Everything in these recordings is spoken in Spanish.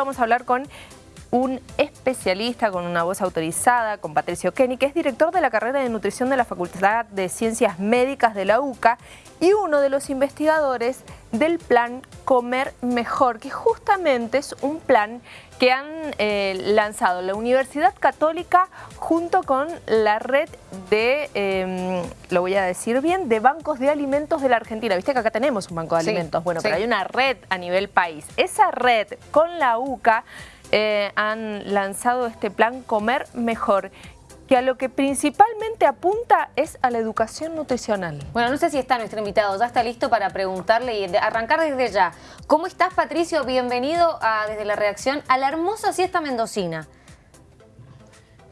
vamos a hablar con un especialista con una voz autorizada, con Patricio Kenny, que es director de la carrera de nutrición de la Facultad de Ciencias Médicas de la UCA y uno de los investigadores del plan Comer Mejor, que justamente es un plan que han eh, lanzado la Universidad Católica junto con la red de, em, lo voy a decir bien, de bancos de alimentos de la Argentina. Viste que acá tenemos un banco de alimentos, bueno, pero hay una red a nivel país. Esa red con la UCA eh, han lanzado este plan Comer Mejor que a lo que principalmente apunta es a la educación nutricional. Bueno, no sé si está nuestro invitado, ya está listo para preguntarle y arrancar desde ya. ¿Cómo estás, Patricio? Bienvenido a, desde la reacción a la hermosa siesta mendocina.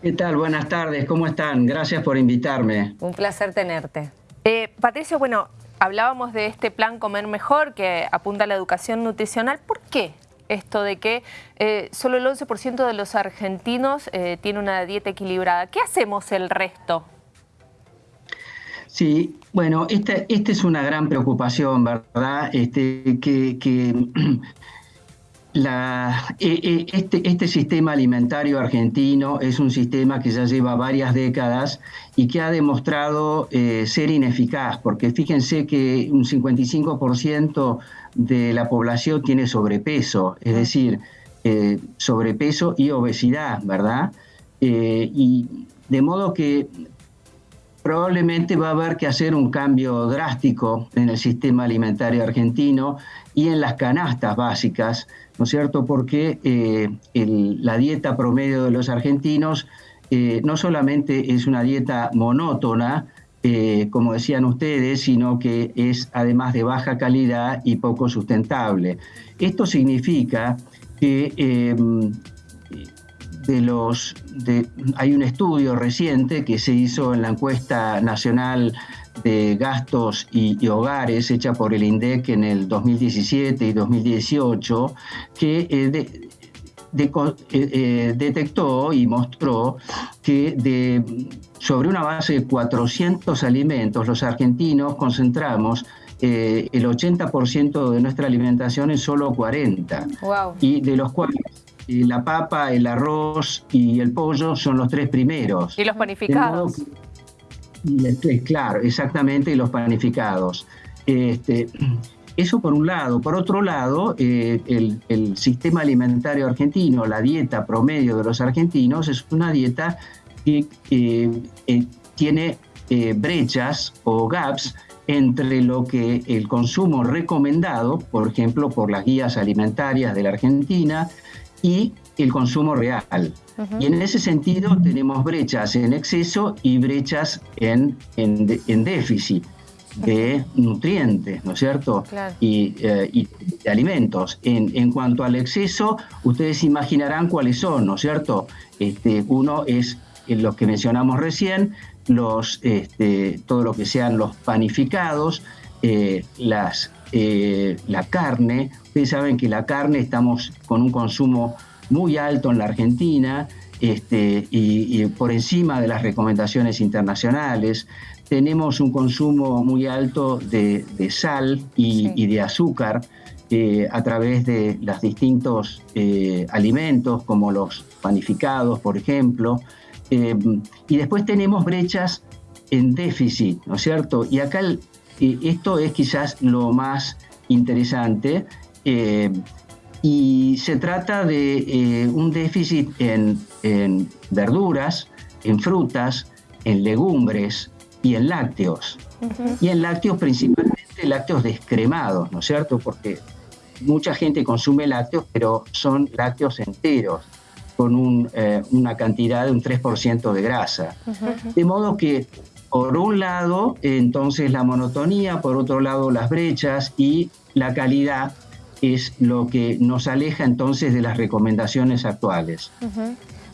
¿Qué tal? Buenas tardes, ¿cómo están? Gracias por invitarme. Un placer tenerte. Eh, Patricio, bueno, hablábamos de este plan Comer Mejor que apunta a la educación nutricional. ¿Por qué esto de que eh, solo el 11% de los argentinos eh, tiene una dieta equilibrada. ¿Qué hacemos el resto? Sí, bueno, esta, es una gran preocupación, ¿verdad? Este, que, e, e, este, este, sistema alimentario argentino es un sistema que ya lleva varias décadas y que ha demostrado eh, ser ineficaz, porque fíjense que un 55% de la población tiene sobrepeso, es decir, eh, sobrepeso y obesidad, ¿verdad? Eh, y de modo que probablemente va a haber que hacer un cambio drástico en el sistema alimentario argentino y en las canastas básicas, ¿no es cierto? Porque eh, la dieta promedio de los argentinos no solamente es una dieta monótona, eh, como decían ustedes, sino que es además de baja calidad y poco sustentable. Esto significa que em, de los, hay un estudio reciente que se hizo en la encuesta nacional de gastos y, hogares hecha por el INDEC en el 2017 y 2018 que eh, eh, detectó y mostró que de sobre una base de 400 alimentos, los argentinos concentramos eh, el 80% de nuestra alimentación en solo 40. Y de los cuales eh, la papa, el arroz y el pollo son los tres primeros. ¿Y los panificados? claro, exactamente, y los panificados. Este, eso por un lado. Por otro lado, eh, el, el, sistema alimentario argentino, la dieta promedio de los argentinos, es una dieta que tiene eh, brechas o gaps entre lo que el consumo recomendado, por ejemplo, por las guías alimentarias de la Argentina, y el consumo real. Y en ese sentido tenemos brechas en exceso y brechas en, en, déficit de nutrientes, ¿no es cierto? Y, eh, y, de alimentos. En, en, cuanto al exceso, ustedes imaginarán cuáles son, ¿no es cierto? Este, uno es los que mencionamos recién, los, este, todo lo que sean los panificados, eh, las, eh, la carne. Ustedes saben que la carne estamos con un consumo muy alto en la Argentina este, y, por encima de las recomendaciones internacionales. Tenemos un consumo muy alto de, sal y, de azúcar eh, a través de los distintos alimentos como los panificados, por ejemplo. Eh, y después tenemos brechas en déficit, ¿no es cierto? Y acá eh, esto es quizás lo más interesante. Eh, y se trata de un déficit en, verduras, en frutas, en legumbres y en lácteos. Y en lácteos principalmente lácteos descremados, ¿no es cierto? Porque mucha gente consume lácteos, pero son lácteos enteros con eh, una cantidad de un 3% de grasa. De modo que, por un lado, entonces la monotonía, por otro lado las brechas y la calidad es lo que nos aleja entonces de las recomendaciones actuales.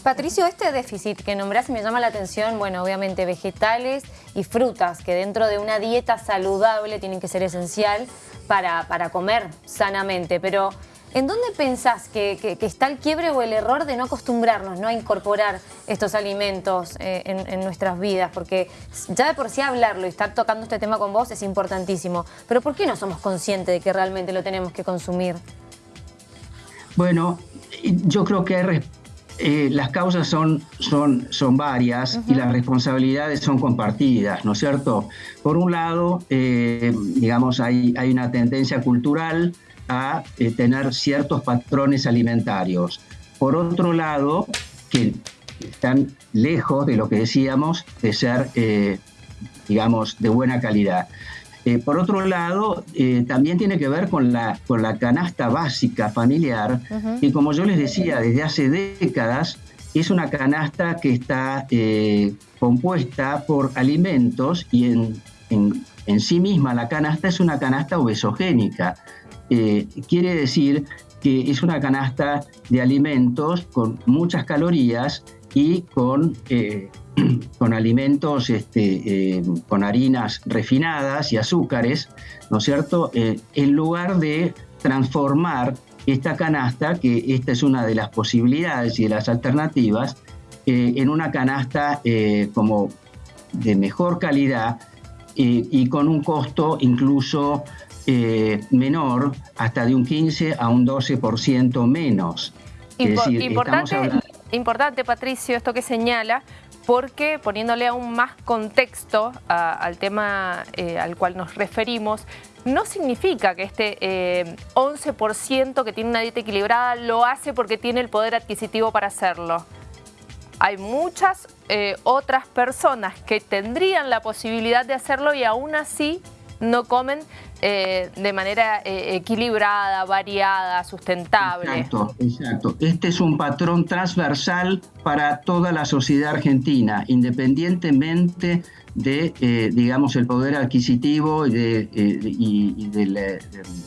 Patricio, este déficit que nombrás me llama la atención, bueno, obviamente vegetales y frutas, que dentro de una dieta saludable tienen que ser esencial para, para comer sanamente, pero ¿En dónde pensás que, está el quiebre o el error de no acostumbrarnos ¿no? a incorporar estos alimentos eh, en, nuestras vidas? Porque ya de por sí hablarlo y estar tocando este tema con vos es importantísimo. Pero ¿por qué no somos conscientes de que realmente lo tenemos que consumir? Bueno, yo creo que eh, las causas son, son, son varias y las responsabilidades son compartidas, ¿no es cierto? Por un lado, eh, digamos, hay, hay una tendencia cultural a eh, tener ciertos patrones alimentarios. Por otro lado, que están lejos de lo que decíamos de ser, digamos, de buena calidad. Eh, por otro lado, eh, también tiene que ver con la, con la canasta básica familiar, y como yo les decía, desde hace décadas es una canasta que está eh, compuesta por alimentos y en, en, sí misma la canasta es una canasta obesogénica. Quiere decir que es una canasta de alimentos con muchas calorías y con con alimentos, este, eh, con harinas refinadas y azúcares, ¿no es cierto? Eh, en lugar de transformar esta canasta, que esta es una de las posibilidades y de las alternativas, eh, en una canasta como de mejor calidad y con un costo incluso menor, hasta de un 15 a un 12% menos. importante, importante, Patricio, esto que señala, porque poniéndole aún más contexto al tema eh, al cual nos referimos, no significa que este 11% eh, que tiene una dieta equilibrada lo hace porque tiene el poder adquisitivo para hacerlo. Hay muchas eh, otras personas que tendrían la posibilidad de hacerlo y aún así no comen eh, de manera eh, equilibrada, variada, sustentable. Exacto, exacto. Este es un patrón transversal para toda la sociedad argentina, independientemente de, eh, digamos, el poder adquisitivo y de,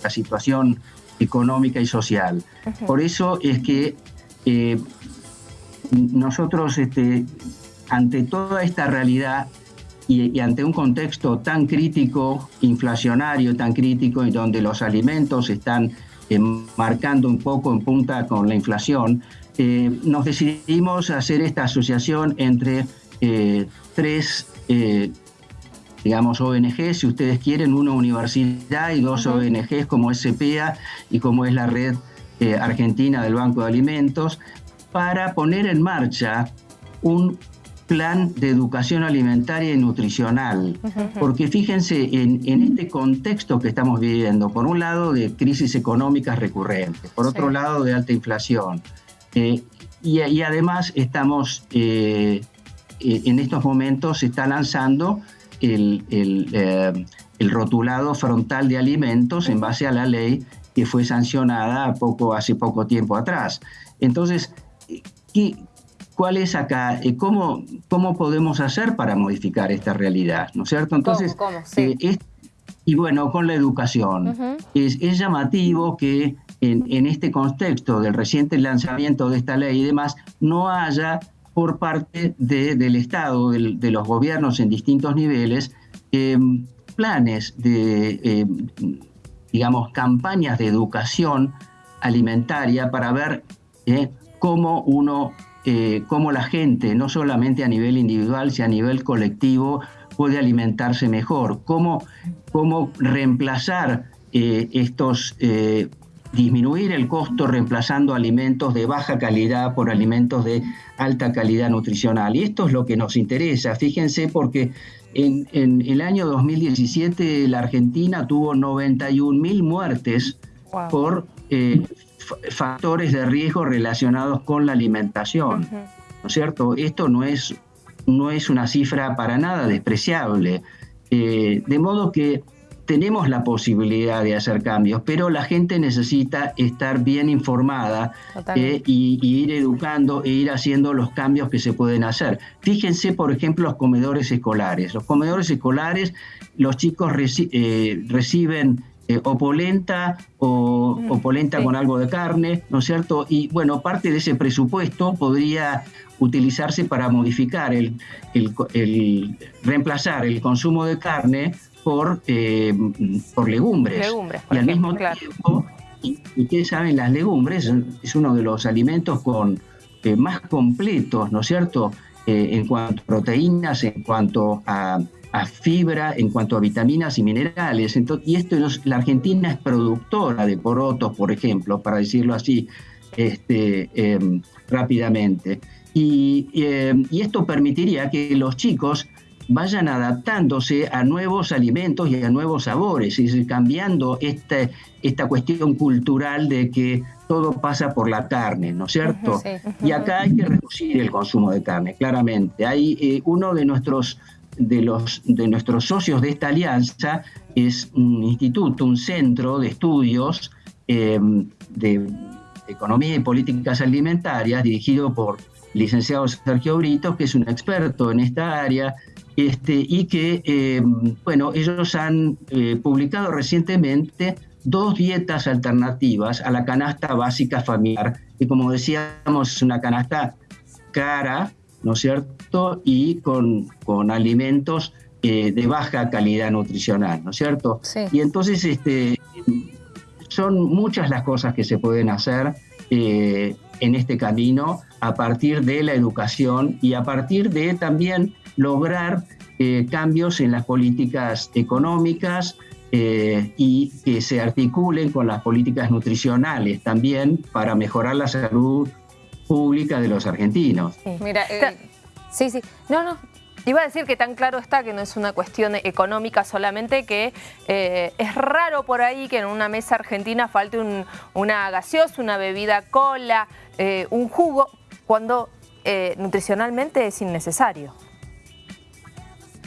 la, situación económica y social. Por eso es que nosotros, este, ante toda esta realidad, y, ante un contexto tan crítico, inflacionario, tan crítico, y donde los alimentos están eh, marcando un poco en punta con la inflación, eh, nos decidimos hacer esta asociación entre eh, tres, digamos, ONGs, si ustedes quieren, una universidad y dos ONGs como SPA y como es la red argentina del Banco de Alimentos, para poner en marcha un plan de educación alimentaria y nutricional. Porque fíjense, en, este contexto que estamos viviendo, por un lado de crisis económicas recurrentes, por otro lado de alta inflación, eh, y, además estamos, eh, eh, en estos momentos se está lanzando el, el, rotulado frontal de alimentos en base a la ley que fue sancionada poco, hace poco tiempo atrás. Entonces, ¿qué, cuál es acá, eh, cómo, cómo podemos hacer para modificar esta realidad, ¿no es cierto? Entonces, eh, y bueno, con la educación. es, llamativo que en, este contexto del reciente lanzamiento de esta ley y demás, no haya por parte del Estado, de los gobiernos en distintos niveles, em, planes de, em, digamos, campañas de educación alimentaria para ver eh, cómo uno eh, cómo la gente, no solamente a nivel individual, sino a nivel colectivo, puede alimentarse mejor, cómo, cómo reemplazar eh, estos, eh, disminuir el costo reemplazando alimentos de baja calidad por alimentos de alta calidad nutricional. Y esto es lo que nos interesa, fíjense, porque en, el año 2017 la Argentina tuvo 91 mil muertes por factores de riesgo relacionados con la alimentación. ¿No es cierto? Esto no es, no es una cifra para nada despreciable. Eh, de modo que tenemos la posibilidad de hacer cambios, pero la gente necesita estar bien informada eh, y, ir educando e ir haciendo los cambios que se pueden hacer. Fíjense, por ejemplo, los comedores escolares. Los comedores escolares, los chicos eh, reciben eh, o polenta o, mm, polenta con algo de carne, ¿no es cierto? Y bueno, parte de ese presupuesto podría utilizarse para modificar el, el, reemplazar el consumo de carne por, eh, por legumbres. y al mismo tiempo, y, ustedes saben, las legumbres es uno de los alimentos con eh, más completos, ¿no es cierto? en cuanto a proteínas, en cuanto a a fibra, en cuanto a vitaminas y minerales. Entonces, y esto la Argentina es productora de porotos, por ejemplo, para decirlo así. este, em, rápidamente. Y, em, y, esto permitiría que los chicos vayan adaptándose a nuevos alimentos y a nuevos sabores, y cambiando este, esta cuestión cultural de que todo pasa por la carne, ¿no es cierto? Y acá hay que reducir el consumo de carne, claramente. Hay eh, uno de nuestros de, los, de nuestros socios de esta alianza es un instituto, un centro de estudios eh, de economía y políticas alimentarias dirigido por licenciado Sergio Brito, que es un experto en esta área, este, y que, eh, bueno, ellos han publicado recientemente dos dietas alternativas a la canasta básica familiar, que como decíamos es una canasta cara, ¿no es cierto? Y con, con alimentos eh, de baja calidad nutricional, ¿no es cierto? Y entonces este, son muchas las cosas que se pueden hacer eh, en este camino a partir de la educación y a partir de también lograr eh, cambios en las políticas económicas, eh, y que se articulen con las políticas nutricionales también para mejorar la salud pública de los argentinos. Sí. Mira, eh, sí, sí, no, no, Iba a decir que tan claro está que no es una cuestión económica solamente, que eh, es raro por ahí que en una mesa argentina falte una gaseosa, una bebida cola, un jugo, cuando nutricionalmente es innecesario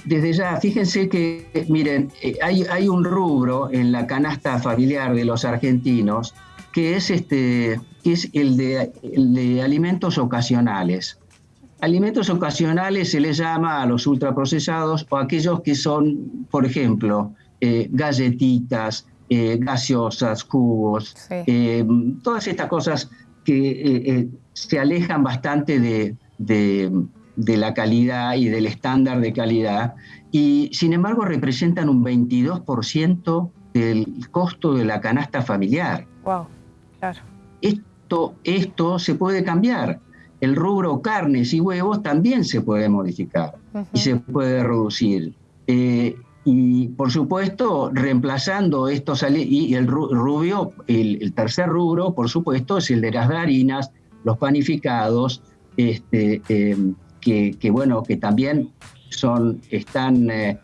desde ya, fíjense que, miren, eh, hay, hay, un rubro en la canasta familiar de los argentinos que es, este, que es el, de, de alimentos ocasionales. Alimentos ocasionales se les llama a los ultraprocesados o aquellos que son, por ejemplo, eh, galletitas, eh, gaseosas, jugos, todas estas cosas que se alejan bastante de, de la calidad y del estándar de calidad, y sin embargo representan un 22% del costo de la canasta familiar. Wow, claro. Esto, esto se puede cambiar. El rubro carnes y huevos también se puede modificar y se puede reducir. Eh, y por supuesto, reemplazando estos y el rubio, el, tercer rubro, por supuesto, es el de las harinas, los panificados, este, eh, que, bueno, que también son, están eh,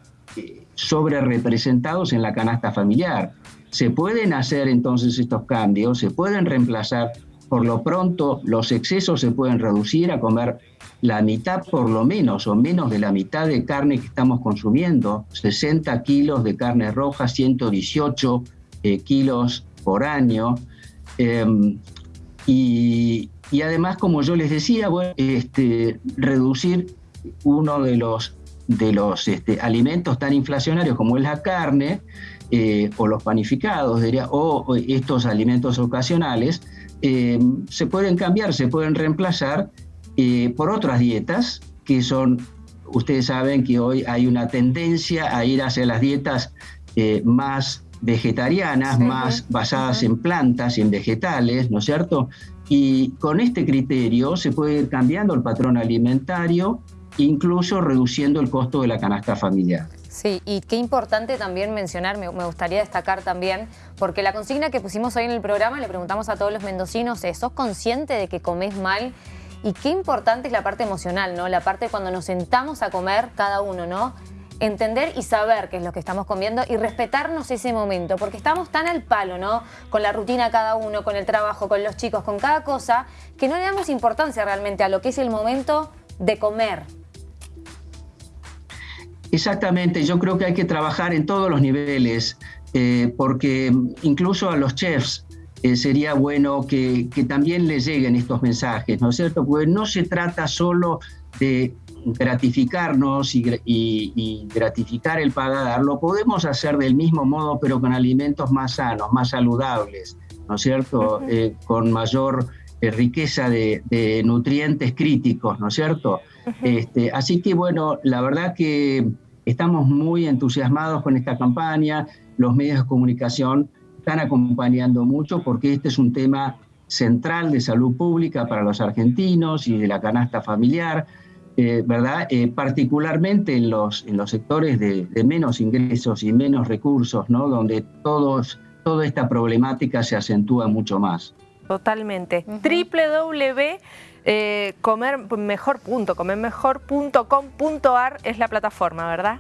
sobre representados en la canasta familiar. Se pueden hacer entonces estos cambios, se pueden reemplazar, por lo pronto los excesos se pueden reducir a comer la mitad por lo menos o menos de la mitad de carne que estamos consumiendo, 60 kilos de carne roja, 118 eh, kilos por año. Em, y, además, como yo les decía, este, reducir uno de los, de los este, alimentos tan inflacionarios como es la carne eh, o los panificados, diría, o, estos alimentos ocasionales, eh, se pueden cambiar, se pueden reemplazar eh, por otras dietas que son, ustedes saben que hoy hay una tendencia a ir hacia las dietas más vegetarianas, más basadas en plantas y en vegetales, ¿no es cierto? Y con este criterio se puede ir cambiando el patrón alimentario, incluso reduciendo el costo de la canasta familiar. Sí, y qué importante también mencionar, me, gustaría destacar también, porque la consigna que pusimos hoy en el programa, le preguntamos a todos los mendocinos, es, ¿sos consciente de que comes mal? Y qué importante es la parte emocional, ¿no? La parte cuando nos sentamos a comer cada uno, ¿no? entender y saber qué es lo que estamos comiendo y respetarnos ese momento, porque estamos tan al palo, ¿no? Con la rutina cada uno, con el trabajo, con los chicos, con cada cosa, que no le damos importancia realmente a lo que es el momento de comer. Exactamente, yo creo que hay que trabajar en todos los niveles, eh, porque incluso a los chefs eh, sería bueno que, que, también les lleguen estos mensajes, ¿no es cierto? Porque no se trata solo de gratificarnos y, gratificar el paladar, lo podemos hacer del mismo modo, pero con alimentos más sanos, más saludables, ¿no es cierto? Eh, con mayor eh, riqueza de, nutrientes críticos, ¿no es cierto? este, así que bueno, la verdad que estamos muy entusiasmados con esta campaña, los medios de comunicación están acompañando mucho porque este es un tema central de salud pública para los argentinos y de la canasta familiar eh, ¿verdad? Eh, particularmente en los, en los sectores de, menos ingresos y menos recursos, ¿no? donde todos, toda esta problemática se acentúa mucho más. Totalmente. www eh, comermejor.comermejor.com.ar es la plataforma, ¿verdad?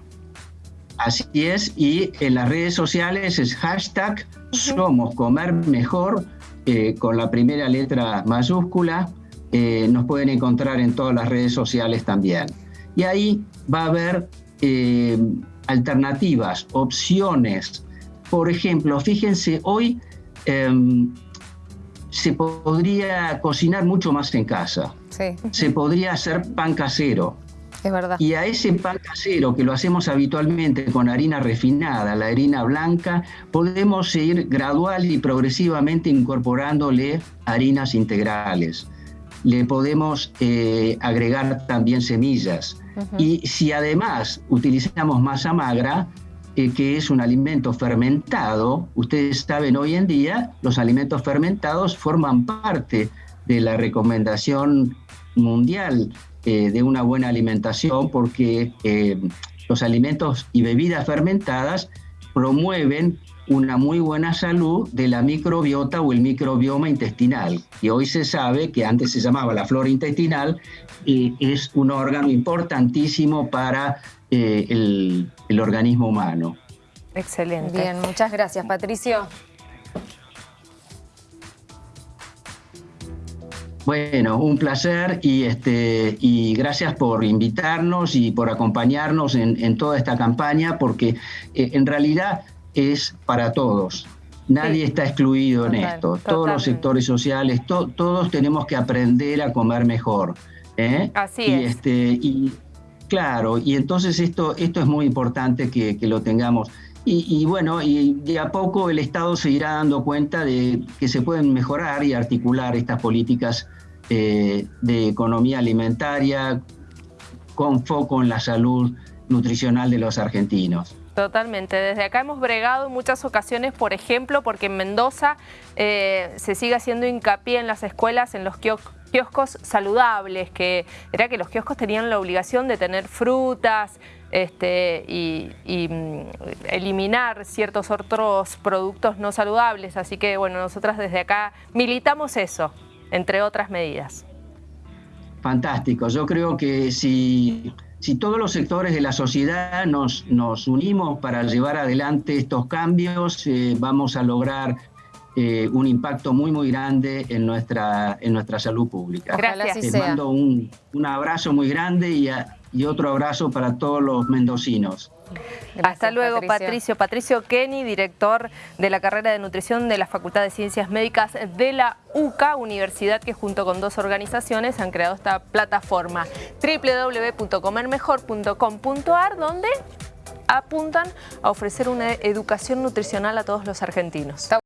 Así es, y en las redes sociales es hashtag Somos Comer Mejor, eh, con la primera letra mayúscula. Eh, nos pueden encontrar en todas las redes sociales también. Y ahí va a haber eh, alternativas, opciones. Por ejemplo, fíjense, hoy em, se podría cocinar mucho más en casa. Se podría hacer pan casero. Es verdad. Y a ese pan casero que lo hacemos habitualmente con harina refinada, la harina blanca, podemos ir gradual y progresivamente incorporándole harinas integrales. Le podemos eh, agregar también semillas. Y si además utilizamos masa magra, que es un alimento fermentado, ustedes saben hoy en día, los alimentos fermentados forman parte de la recomendación mundial eh, de una buena alimentación porque eh, los alimentos y bebidas fermentadas promueven una muy buena salud de la microbiota o el microbioma intestinal. Y hoy se sabe que antes se llamaba la flora intestinal, y es un órgano importantísimo para eh, el, el organismo humano. Excelente. Bien, muchas gracias, Patricio. Bueno, un placer y, este, y gracias por invitarnos y por acompañarnos en, toda esta campaña, porque eh, en realidad es para todos. Nadie está excluido en esto. Todos los sectores sociales, todos tenemos que aprender a comer mejor. ¿eh? Así y es. Este, y claro, y entonces esto, esto es muy importante que, lo tengamos. Y, bueno, y de a poco el Estado se irá dando cuenta de que se pueden mejorar y articular estas políticas eh, de economía alimentaria con foco en la salud nutricional de los argentinos. Totalmente. Desde acá hemos bregado en muchas ocasiones, por ejemplo, porque en Mendoza eh, se sigue haciendo hincapié en las escuelas, en los kioscos saludables, que era que los kioscos tenían la obligación de tener frutas este, y, y mm, eliminar ciertos otros productos no saludables. Así que, bueno, nosotras desde acá militamos eso entre otras medidas. Fantástico. Yo creo que si, si todos los sectores de la sociedad nos, nos unimos para llevar adelante estos cambios, eh, vamos a lograr eh, un impacto muy, muy grande en nuestra, en nuestra salud pública. Gracias. Les mando un, un, abrazo muy grande y, y otro abrazo para todos los mendocinos. Hasta luego, Patricio. Patricio. Kenny, director de la carrera de nutrición de la Facultad de Ciencias Médicas de la UCA, universidad que junto con dos organizaciones han creado esta plataforma www.comermejor.com.ar donde apuntan a ofrecer una educación nutricional a todos los argentinos.